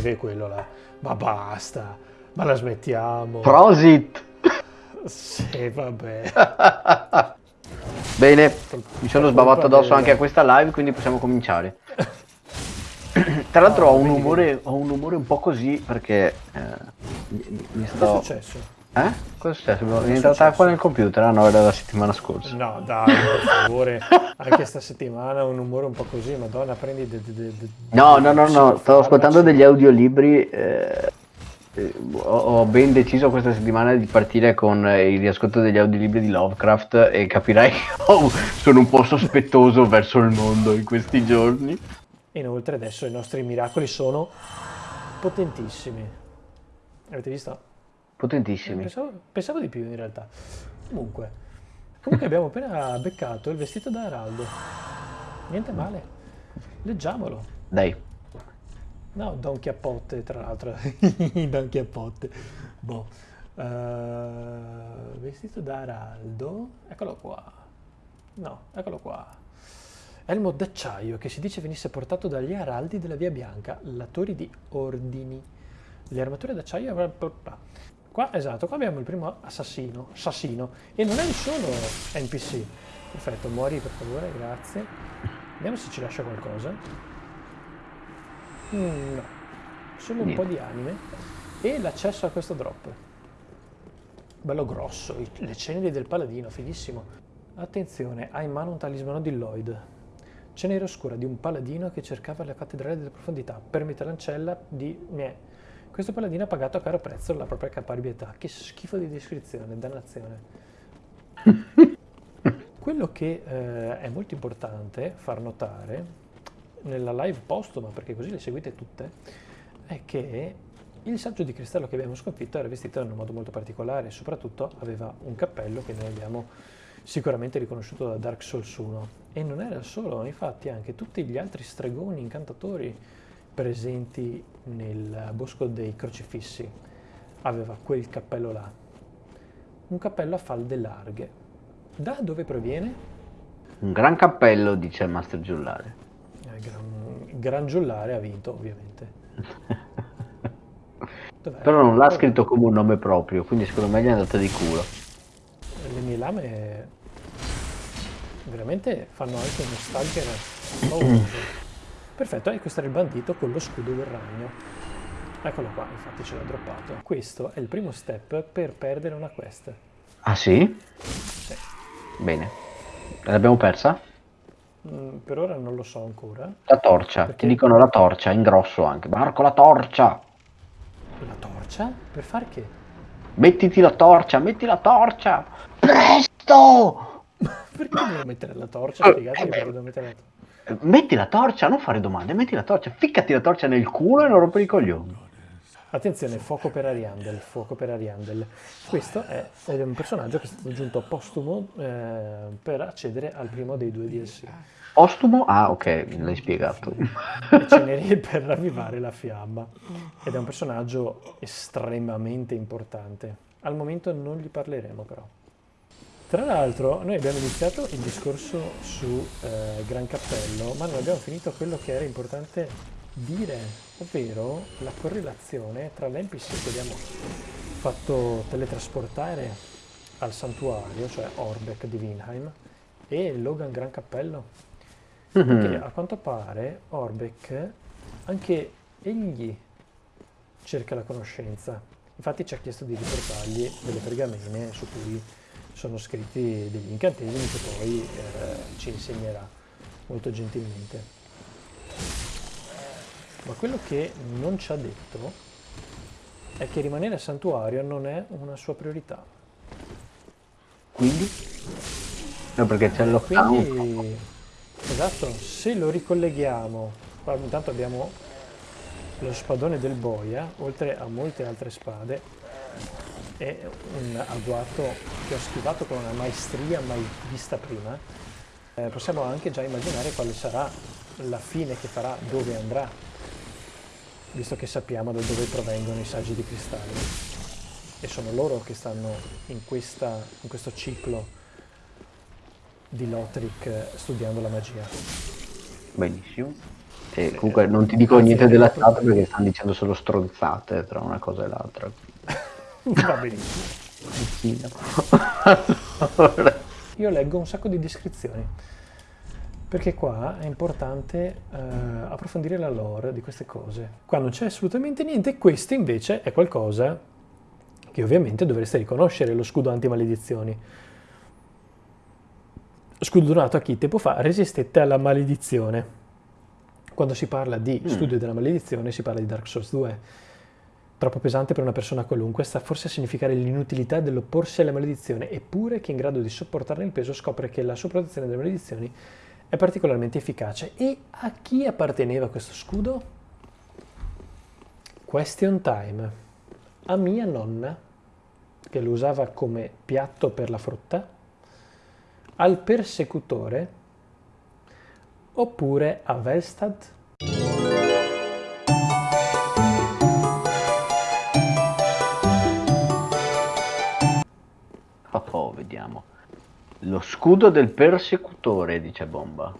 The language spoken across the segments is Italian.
beve quello là. Ma basta, ma la smettiamo. Prosit! Sì, vabbè. Bene, mi sono sbavato addosso anche a questa live, quindi possiamo cominciare. Tra l'altro ho, un umore, ho un umore un po' così perché eh, mi, mi sto... Cosa è successo? Eh? Cosa è successo? È entrata acqua nel computer? Ah no, era la settimana scorsa. No, dai, per favore. Anche sta settimana un umore un po' così, madonna, prendi... De, de, de, no, no, no, no, stavo ascoltando degli audiolibri... Eh, eh, ho, ho ben deciso questa settimana di partire con il riascolto degli audiolibri di Lovecraft e capirai che oh, sono un po' sospettoso verso il mondo in questi giorni. Inoltre adesso i nostri miracoli sono potentissimi. Avete visto? Potentissimi. Pensavo, pensavo di più in realtà. Comunque, comunque abbiamo appena beccato il vestito da Araldo. Niente male. Leggiamolo. Dai. No, Don Chiappotte, tra l'altro. Don Chiappotte. Boh. Uh, vestito da Araldo. Eccolo qua. No, eccolo qua. Elmo d'acciaio, che si dice venisse portato dagli araldi della Via Bianca, latori di ordini. Le armature d'acciaio... Qua, esatto, qua abbiamo il primo assassino, assassino, e non è il solo NPC. Perfetto, muori per favore, grazie. Vediamo se ci lascia qualcosa. Mm, no, solo un Niente. po' di anime e l'accesso a questo drop. Bello grosso, le ceneri del paladino, fighissimo. Attenzione, ha in mano un talismano di Lloyd. Cenere oscura di un paladino che cercava la cattedrale delle profondità. Permette l'ancella di... Mie. Questo paladino ha pagato a caro prezzo la propria caparbietà. Che schifo di descrizione, dannazione. Quello che eh, è molto importante far notare nella live postuma, perché così le seguite tutte, è che il saggio di cristallo che abbiamo sconfitto era vestito in un modo molto particolare, soprattutto aveva un cappello che noi abbiamo sicuramente riconosciuto da Dark Souls 1. E non era solo, infatti anche tutti gli altri stregoni incantatori presenti nel bosco dei crocifissi aveva quel cappello là. Un cappello a falde larghe. Da dove proviene? Un gran cappello, dice il Master Giullare gran, gran giullare ha vinto ovviamente. Però non l'ha scritto come un nome proprio, quindi secondo me gli è andata di culo. Le mie lame veramente fanno anche uno stalker pauroso. Perfetto, e questo era il bandito con lo scudo del ragno. Eccolo qua, infatti ce l'ha droppato. Questo è il primo step per perdere una quest. Ah sì? Sì. Bene. L'abbiamo persa? Mm, per ora non lo so ancora. La torcia, perché... ti dicono la torcia, in grosso anche. Marco, la torcia! La torcia? Per far che? Mettiti la torcia, metti la torcia! Presto! perché devo mettere la torcia? Spiegatemi perché devo mettere la torcia. Metti la torcia, non fare domande, metti la torcia, ficcati la torcia nel culo e non rompere i coglioni. Attenzione, fuoco per Ariandel, fuoco per Ariandel. Questo è, è un personaggio che è stato aggiunto postumo eh, per accedere al primo dei due DLC. Postumo? Ah, ok, l'hai spiegato. Ceneri per ravvivare la fiamma. Ed è un personaggio estremamente importante. Al momento non gli parleremo però. Tra l'altro noi abbiamo iniziato il discorso su eh, Gran Cappello, ma non abbiamo finito quello che era importante dire, ovvero la correlazione tra l'NPC che abbiamo fatto teletrasportare al santuario, cioè Orbeck di Winheim, e Logan Gran Cappello. Mm-hmm. Perché a quanto pare Orbeck, anche egli cerca la conoscenza. Infatti ci ha chiesto di riportargli delle pergamene su cui sono scritti degli incantesimi che poi eh, ci insegnerà molto gentilmente. Ma quello che non ci ha detto è che rimanere a santuario non è una sua priorità. Quindi? No, perché c'è lockdown. Quindi, Esatto, se lo ricolleghiamo, qua intanto abbiamo lo spadone del boia, oltre a molte altre spade, è un agguato che ho schivato con una maestria mai vista prima. Eh, possiamo anche già immaginare quale sarà la fine che farà, dove andrà, visto che sappiamo da dove provengono i saggi di cristallo. E sono loro che stanno in, questa, in questo ciclo di Lothric studiando la magia. Benissimo. E comunque non ti dico niente della chat perché stanno dicendo solo stronzate tra una cosa e l'altra. Va benissimo. Io leggo un sacco di descrizioni perché qua è importante uh, approfondire la lore di queste cose. Qua non c'è assolutamente niente, questo invece è qualcosa che ovviamente dovreste riconoscere, lo scudo anti-maledizioni. Scudo donato a chi tempo fa resistette alla maledizione. Quando si parla di mm. studio della maledizione si parla di Dark Souls 2. Troppo pesante per una persona qualunque, sta forse a significare l'inutilità dell'opporsi alla maledizione, eppure chi è in grado di sopportarne il peso scopre che la sua protezione dalle maledizioni è particolarmente efficace. E a chi apparteneva questo scudo? Question time. A mia nonna, che lo usava come piatto per la frutta, al persecutore, oppure a Velstad? Lo scudo del persecutore, dice Bomba.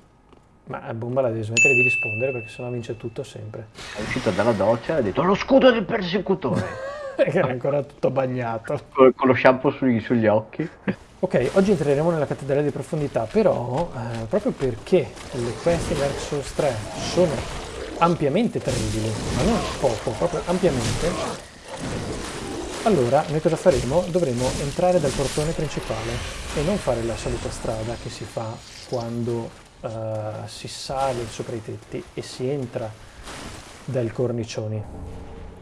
Ma Bomba la deve smettere di rispondere perché sennò vince tutto sempre. È uscito dalla doccia e ha detto lo scudo del persecutore. che era ancora tutto bagnato. Con, con lo shampoo sugli, sugli, occhi. Ok, oggi entreremo nella cattedrale di profondità, però eh, proprio perché le quest in Dark Souls 3 sono ampiamente terribili, ma non poco, proprio ampiamente, allora, noi cosa faremo? Dovremo entrare dal portone principale e non fare la solita strada che si fa quando uh, si sale sopra i tetti e si entra dai cornicioni.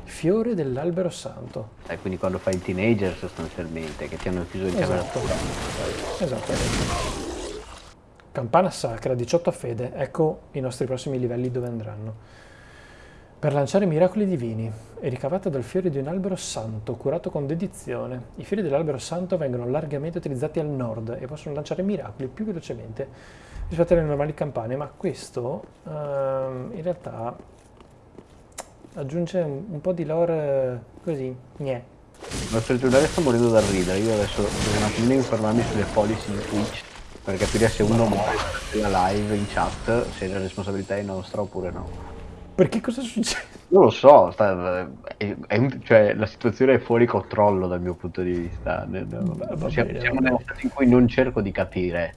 Fiore dell'albero santo. Eh, quindi quando fai il teenager sostanzialmente, che ti hanno chiuso in esatto. Esattamente. Campana sacra, 18 a fede. Ecco i nostri prossimi livelli dove andranno per lanciare miracoli divini è ricavata dal fiore di un albero santo curato con dedizione. I fiori dell'albero santo vengono largamente utilizzati al nord e possono lanciare miracoli più velocemente rispetto alle normali campane, ma questo um, in realtà aggiunge un, un po' di lore così, gnè. Il nostro giornale sta morendo dal ridere, io adesso devo un attimino informarmi sulle policy di Twitch per capire se uno muore nella live in chat, se la responsabilità è nostra oppure no. Perché cosa succede? Non lo so, sta, è, è, cioè, la situazione è fuori controllo dal mio punto di vista. Siamo, bene, siamo nello stato in cui non cerco di capire,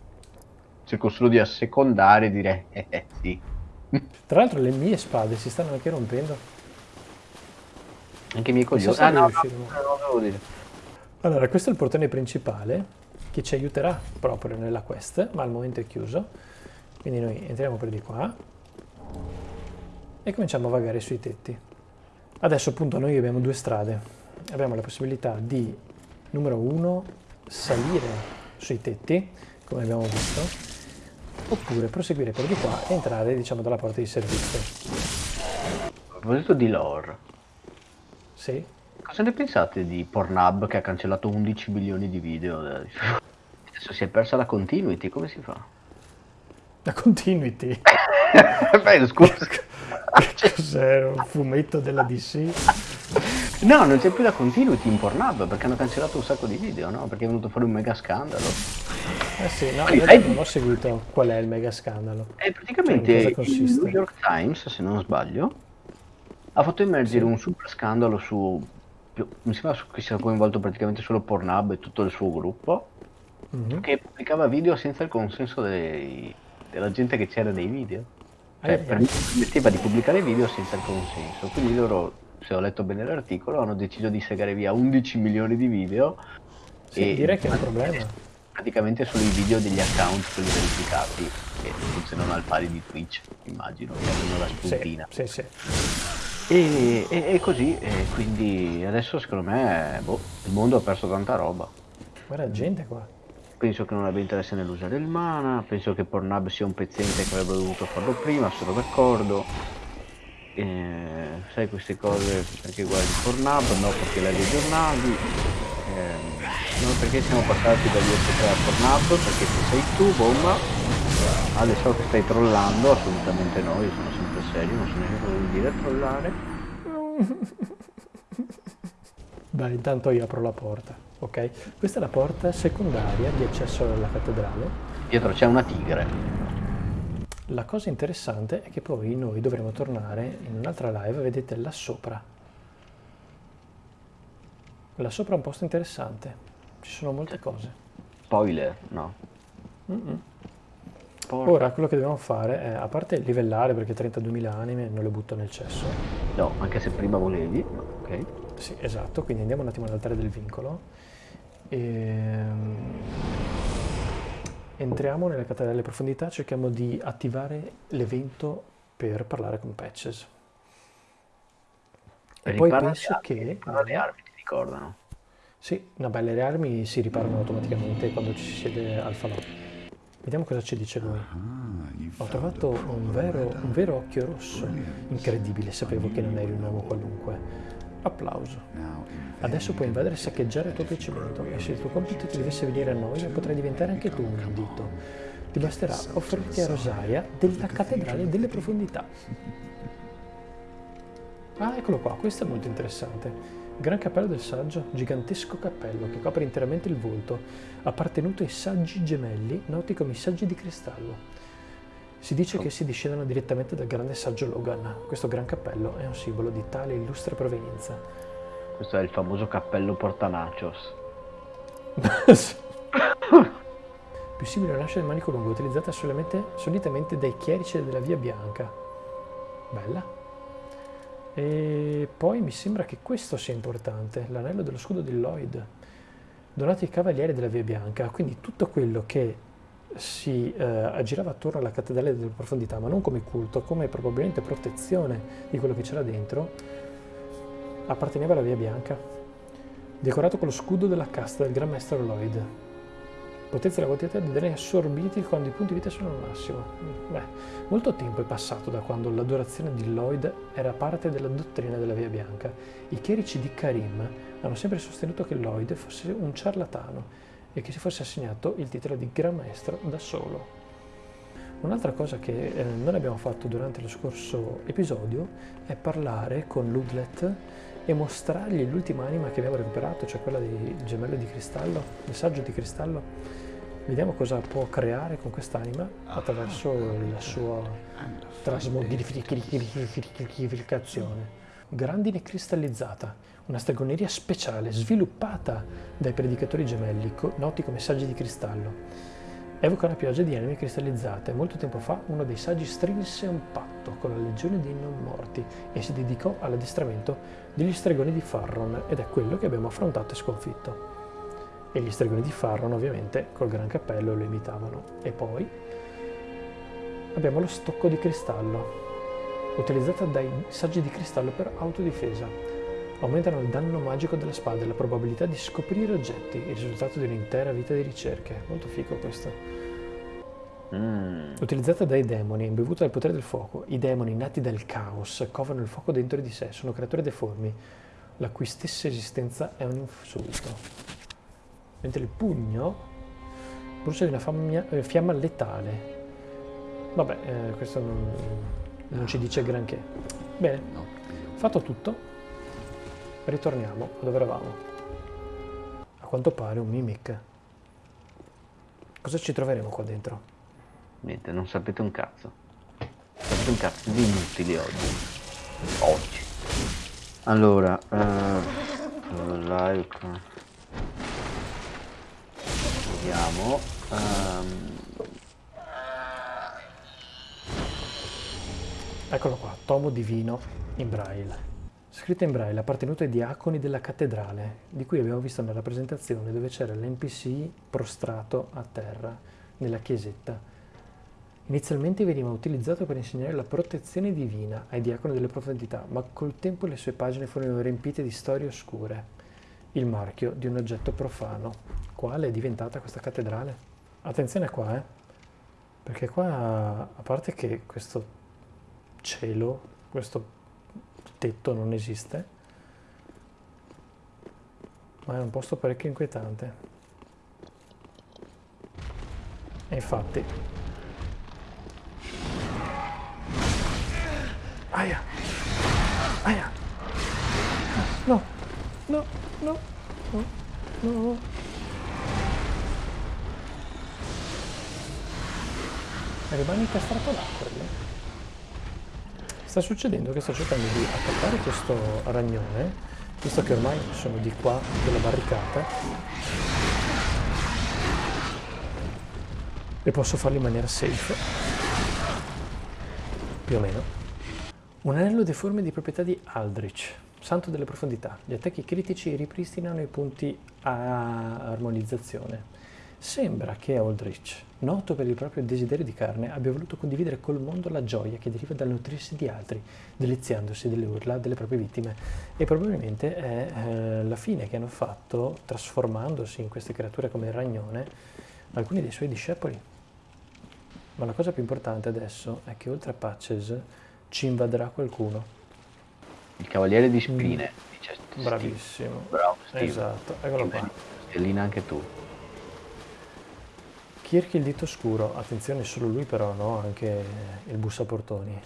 cerco solo di assecondare e dire eh, eh sì. Tra l'altro le mie spade si stanno anche rompendo. Anche i miei coglioni. So ah, no, no, no, dire. Allora, questo è il portone principale che ci aiuterà proprio nella quest, ma al momento è chiuso. Quindi noi entriamo per di qua e cominciamo a vagare sui tetti. Adesso appunto noi abbiamo due strade. Abbiamo la possibilità di, numero uno, salire sui tetti, come abbiamo visto, oppure proseguire per di qua e entrare, diciamo, dalla porta di servizio. A proposito di lore. Sì? Cosa ne pensate di Pornhub che ha cancellato 11 milioni di video? Adesso si è persa la continuity, come si fa? La continuity? Beh, scusa. Cos'è un fumetto della DC? No, non c'è più la continuity in Pornhub perché hanno cancellato un sacco di video, no? Perché è venuto fuori un mega scandalo. Eh sì, no, io non ho seguito qual è il mega scandalo. E praticamente cioè, il New York Times, se non sbaglio, ha fatto emergere un super scandalo su... Mi sembra che sia coinvolto praticamente solo Pornhub e tutto il suo gruppo, mm -hmm. che pubblicava video senza il consenso dei, della gente che c'era nei video. Eh, permetteva di pubblicare video senza il consenso, quindi loro, se ho letto bene l'articolo, hanno deciso di segare via 11 milioni di video. Sì, e direi che è un problema. Praticamente solo i video degli account, quelli verificati, che funzionano al pari di Twitch, immagino, che hanno la spuntina. Sì, sì, sì. E, e, e, così, e quindi adesso secondo me boh, il mondo ha perso tanta roba. Guarda gente qua penso che non abbia interesse nell'usare il mana, penso che Pornhub sia un pezzente che avrebbe dovuto farlo prima, sono d'accordo. Eh, sai queste cose perché guardi Pornhub, no perché leggi i giornali, eh, no perché siamo passati dagli SP3 a Pornhub, perché se sei tu, bomba, adesso che stai trollando, assolutamente no, io sono sempre serio, non so neanche cosa dire trollare. Dai, intanto io apro la porta. Ok, questa è la porta secondaria di accesso alla cattedrale. Dietro c'è una tigre. La cosa interessante è che poi noi dovremo tornare in un'altra live, vedete là sopra. Là sopra è un posto interessante, ci sono molte cose. Spoiler, no. Mm -mm. Ora quello che dobbiamo fare è, a parte livellare perché 32.000 anime non le butto nel cesso. No, anche se prima volevi, ok. Sì, esatto, quindi andiamo un attimo all'altare del vincolo. E... Ehm, entriamo nelle cattedrale profondità, cerchiamo di attivare l'evento per parlare con Patches. E, poi penso armi, che... Le armi ti ricordano. Sì, no, beh, le armi si riparano automaticamente quando ci si siede al falò. Vediamo cosa ci dice lui. Ho trovato un vero, un vero occhio rosso. Incredibile, sapevo che non eri un uomo qualunque. Applauso. Adesso puoi invadere e saccheggiare il tuo piacimento e se il tuo compito ti dovesse venire a noi potrai diventare anche tu un dito. Ti basterà offrirti a Rosaria della cattedrale delle profondità. Ah, eccolo qua, questo è molto interessante. Gran cappello del saggio, gigantesco cappello che copre interamente il volto, appartenuto ai saggi gemelli, noti come i saggi di cristallo. Si dice che si discendono direttamente dal grande saggio Logan. Questo gran cappello è un simbolo di tale illustre provenienza. Questo è il famoso cappello portanachos. Più simile all'ascia del manico lungo, utilizzata solitamente dai chierici della Via Bianca. Bella. E poi mi sembra che questo sia importante, l'anello dello scudo di Lloyd, donato ai cavalieri della Via Bianca. Quindi tutto quello che si eh, aggirava attorno alla cattedrale delle profondità, ma non come culto, come probabilmente protezione di quello che c'era dentro, apparteneva alla Via Bianca, decorato con lo scudo della casta del Gran Maestro Lloyd. Potenza la quantità di danni assorbiti quando i punti vita sono al massimo. Beh, molto tempo è passato da quando l'adorazione di Lloyd era parte della dottrina della Via Bianca. I chierici di Karim hanno sempre sostenuto che Lloyd fosse un ciarlatano e che si fosse assegnato il titolo di Gran Maestro da solo. Un'altra cosa che eh, non abbiamo fatto durante lo scorso episodio è parlare con Ludlet e mostrargli l'ultima anima che abbiamo recuperato, cioè quella del gemello di cristallo, il saggio di cristallo. Vediamo cosa può creare con quest'anima attraverso la sua trasmodificazione. Grandine cristallizzata, una stregoneria speciale sviluppata dai predicatori gemelli, noti come saggi di cristallo. Evoca una pioggia di anime cristallizzate. Molto tempo fa uno dei saggi strinse un patto con la legione dei non morti e si dedicò all'addestramento degli stregoni di Farron ed è quello che abbiamo affrontato e sconfitto. E gli stregoni di Farron ovviamente col gran cappello lo imitavano. E poi abbiamo lo stocco di cristallo, utilizzato dai saggi di cristallo per autodifesa aumentano il danno magico della spada e la probabilità di scoprire oggetti, il risultato di un'intera vita di ricerche. Molto figo questo. Mm. Utilizzata dai demoni, imbevuta dal potere del fuoco, i demoni nati dal caos covano il fuoco dentro di sé, sono creature deformi, la cui stessa esistenza è un insulto. Mentre il pugno brucia di una famia, eh, fiamma letale. Vabbè, eh, questo non, non ci dice granché. Bene, fatto tutto, Ritorniamo dove eravamo. A quanto pare un mimic. Cosa ci troveremo qua dentro? Niente, non sapete un cazzo. Sapete un cazzo di inutili oggi. Oggi. Allora, uh, live. Vediamo. Um... Eccolo qua, tomo divino in braille. Scritta in braille, appartenuto ai diaconi della cattedrale, di cui abbiamo visto una rappresentazione dove c'era l'NPC prostrato a terra, nella chiesetta. Inizialmente veniva utilizzato per insegnare la protezione divina ai diaconi delle profondità, ma col tempo le sue pagine furono riempite di storie oscure. Il marchio di un oggetto profano. Quale è diventata questa cattedrale? Attenzione qua, eh? Perché qua, a parte che questo cielo, questo tetto non esiste, ma è un posto parecchio inquietante. E infatti... Aia! Aia! No! No! No! No! No! rimane incastrato là quello. Sta succedendo che sto cercando di attaccare questo ragnone, visto che ormai sono di qua della barricata, e posso farlo in maniera safe, più o meno. Un anello deforme di proprietà di Aldrich, santo delle profondità. Gli attacchi critici ripristinano i punti a armonizzazione. Sembra che Aldrich, noto per il proprio desiderio di carne, abbia voluto condividere col mondo la gioia che deriva dal nutrirsi di altri, deliziandosi delle urla delle proprie vittime. E probabilmente è eh, la fine che hanno fatto, trasformandosi in queste creature come il ragnone, alcuni dei suoi discepoli. Ma la cosa più importante adesso è che oltre a Patches ci invaderà qualcuno. Il cavaliere di spine, mm. dice. Bravissimo. Bravo, Steve. Esatto, eccolo qua. Stellina anche tu. Kirk il dito scuro, attenzione solo lui però, no? Anche il bussaportoni.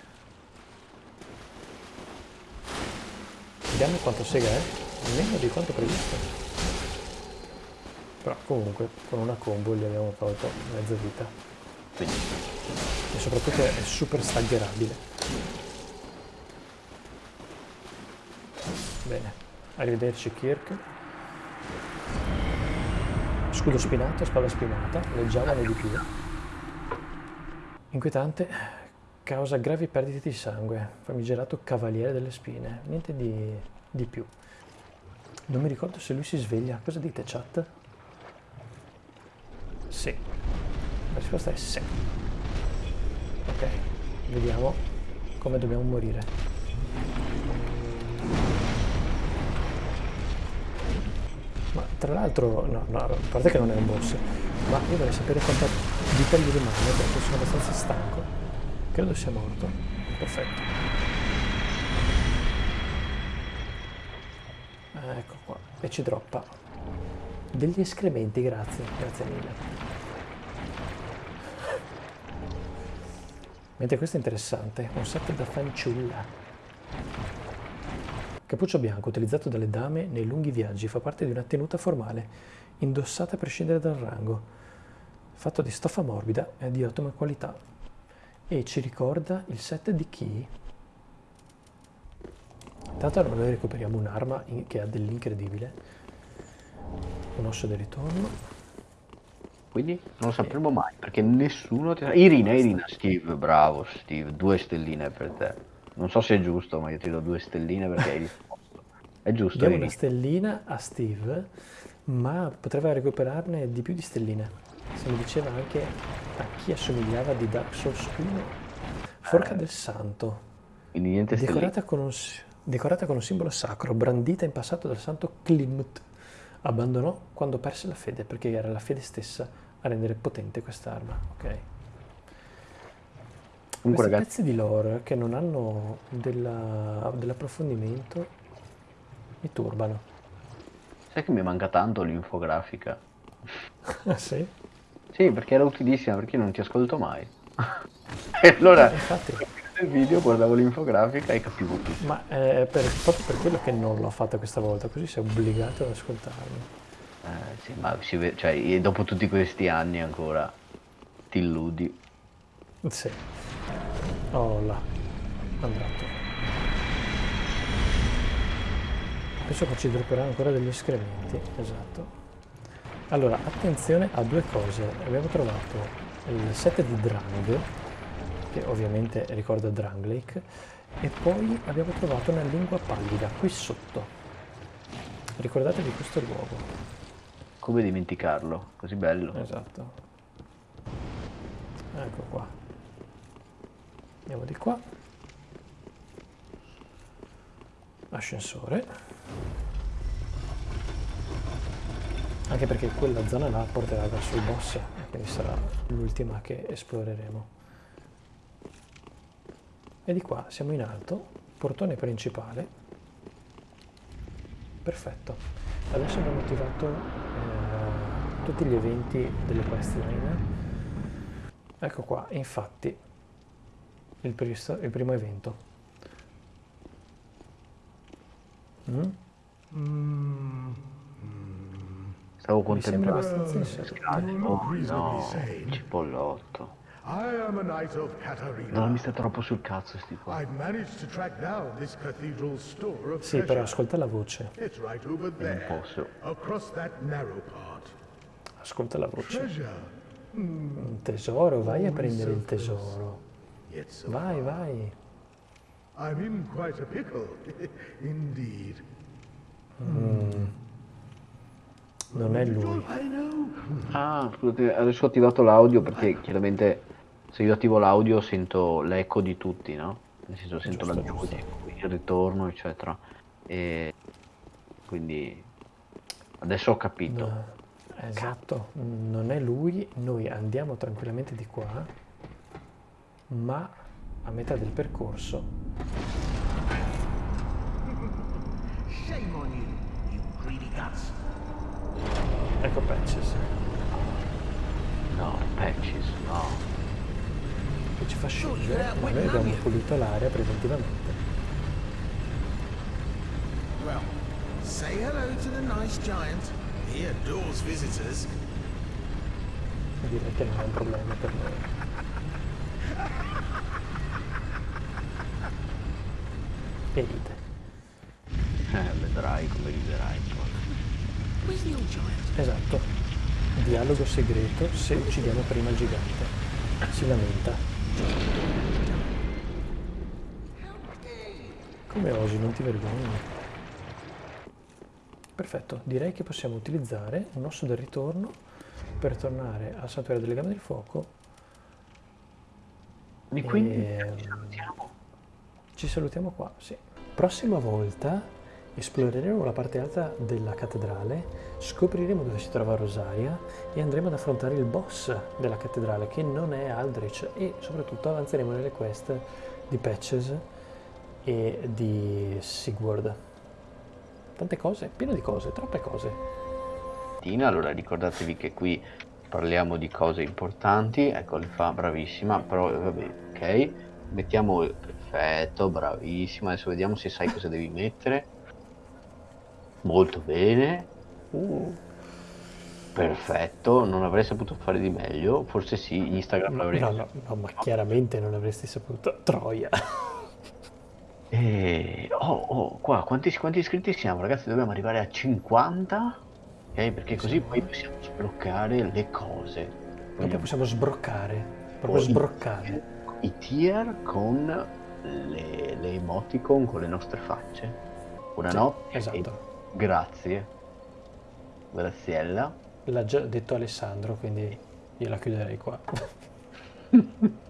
Vediamo quanto sega è, meno di quanto previsto. Però comunque con una combo gli abbiamo tolto mezza vita. E soprattutto è super staggerabile. Bene, arrivederci Kirk. Scudo spinato, spada spinata, leggiamone di più. Inquietante, causa gravi perdite di sangue, famigerato cavaliere delle spine, niente di, di più. Non mi ricordo se lui si sveglia, cosa dite chat? Sì, la risposta è sì. Ok, vediamo come dobbiamo morire. Ma tra l'altro, no, no, a parte che non è un boss, ma io vorrei sapere quanta vita gli rimane perché sono abbastanza stanco. Credo sia morto. Perfetto. Ecco qua. E ci droppa. Degli escrementi, grazie. Grazie mille. Mentre questo è interessante, un set da fanciulla. Cappuccio bianco utilizzato dalle dame nei lunghi viaggi fa parte di una tenuta formale, indossata a prescindere dal rango, fatto di stoffa morbida e di ottima qualità. E ci ricorda il set di chi? Intanto noi recuperiamo un'arma che ha dell'incredibile, un osso di ritorno. Quindi non lo sapremo mai, perché nessuno ti... Irina, Irina, Steve, bravo Steve, due stelline per te. Non so se è giusto, ma io ti do due stelline perché hai risposto. È giusto. Diamo una stellina a Steve, ma potrebbe recuperarne di più di stelline. Se mi diceva anche a chi assomigliava di Dark Souls 1. Forca eh. del Santo. Quindi niente decorata con, un, decorata con un simbolo sacro, brandita in passato dal santo Klimt. Abbandonò quando perse la fede, perché era la fede stessa a rendere potente quest'arma. Ok. Comunque, Questi ragazzi... pezzi di lore che non hanno della, dell'approfondimento mi turbano. Sai che mi manca tanto l'infografica? Ah sì? Sì, perché era utilissima, perché io non ti ascolto mai. e allora, eh, infatti... nel video guardavo l'infografica e capivo tutto. Ma è per, proprio per quello che non l'ho fatta questa volta, così sei obbligato ad ascoltarmi. Eh, sì, ma si cioè, dopo tutti questi anni ancora ti illudi. Sì. Oh là, andato. Penso che ci dropperà ancora degli escrementi, esatto. Allora, attenzione a due cose. Abbiamo trovato il set di Drang, che ovviamente ricorda Lake, e poi abbiamo trovato una lingua pallida qui sotto. Ricordatevi questo luogo. Come dimenticarlo? Così bello. Esatto. Ecco qua andiamo di qua. Ascensore anche perché quella zona là porterà verso il boss quindi sarà l'ultima che esploreremo. E di qua siamo in alto portone principale. Perfetto. Adesso abbiamo attivato eh, tutti gli eventi delle questline ecco qua infatti il, il primo evento. Mm? Mm. Stavo contemplando. Abbastanza Oh, no, cipollotto. I am a knight of Katarina. Non mi sta troppo sul cazzo sti qua. I've managed to track down this cathedral's store of Sì, però ascolta la voce. It's right over Non posso. across that narrow part. Ascolta la voce. Un tesoro, vai a prendere il tesoro. Vai, vai. I'm in quite a pickle, indeed. Non è lui. Ah, scusate, adesso ho attivato l'audio perché chiaramente se io attivo l'audio sento l'eco di tutti, no? Nel senso sento la Giusto, giudia, il ritorno, eccetera. E quindi adesso ho capito. No, Esatto, non è lui, noi andiamo tranquillamente di qua, ma a metà del percorso Shame on you, you greedy guts. ecco Patches No, patches, no. che ci fa scendere, ma noi abbiamo pulito l'area preventivamente. Well, say hello to the nice giant. He adores visitors. Direi che non è un problema per noi. E ride. Eh, vedrai come giant? Esatto. Dialogo segreto se uccidiamo prima il gigante. Si lamenta. Come osi, non ti vergogni? Perfetto, direi che possiamo utilizzare un osso del ritorno per tornare al santuario delle gambe del fuoco E quindi e ci salutiamo. Ci salutiamo qua, sì. Prossima volta esploreremo la parte alta della cattedrale, scopriremo dove si trova Rosaria e andremo ad affrontare il boss della cattedrale che non è Aldrich e soprattutto avanzeremo nelle quest di Patches e di Sigurd. Tante cose, pieno di cose, troppe cose. Allora ricordatevi che qui parliamo di cose importanti, ecco le fa bravissima, però vabbè, ok, mettiamo perfetto, bravissima, adesso vediamo se sai cosa devi mettere, molto bene, Uh, perfetto, non avrei saputo fare di meglio, forse sì, Instagram l'avrei no, no, no, ma chiaramente non avresti saputo. Troia. E... Oh, oh, qua, quanti, quanti iscritti siamo, ragazzi? Dobbiamo arrivare a 50, ok? Perché così poi possiamo sbloccare le cose. Vogliamo possiamo sbroccare, proprio sbroccare. I tier con le, le emoticon con le nostre facce. Buonanotte esatto. e grazie. Graziella. L'ha già detto Alessandro, quindi io la chiuderei qua.